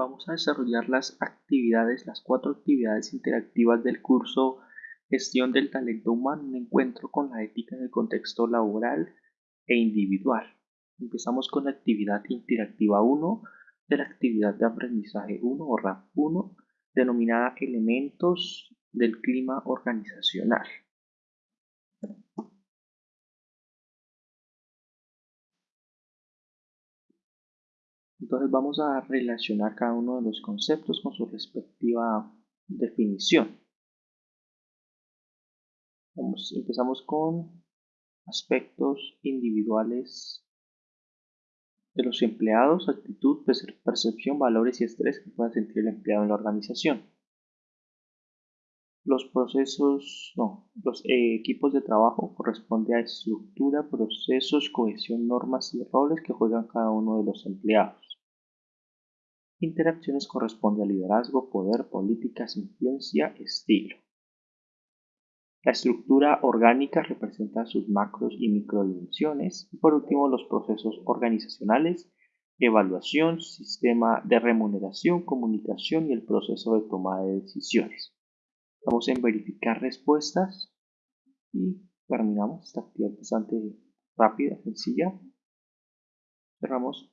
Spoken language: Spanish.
vamos a desarrollar las actividades, las cuatro actividades interactivas del curso Gestión del Talento Humano, un encuentro con la ética en el contexto laboral e individual. Empezamos con la actividad interactiva 1 de la actividad de aprendizaje 1 o RAP 1, denominada Elementos del Clima Organizacional. Entonces vamos a relacionar cada uno de los conceptos con su respectiva definición. empezamos con aspectos individuales de los empleados, actitud, percepción, valores y estrés que pueda sentir el empleado en la organización. Los procesos, no, los eh, equipos de trabajo corresponde a estructura, procesos, cohesión, normas y roles que juegan cada uno de los empleados. Interacciones corresponde a liderazgo, poder, políticas, influencia, estilo. La estructura orgánica representa sus macros y microdimensiones. Y por último, los procesos organizacionales, evaluación, sistema de remuneración, comunicación y el proceso de toma de decisiones. Vamos en verificar respuestas y terminamos esta actividad bastante rápida, sencilla. Cerramos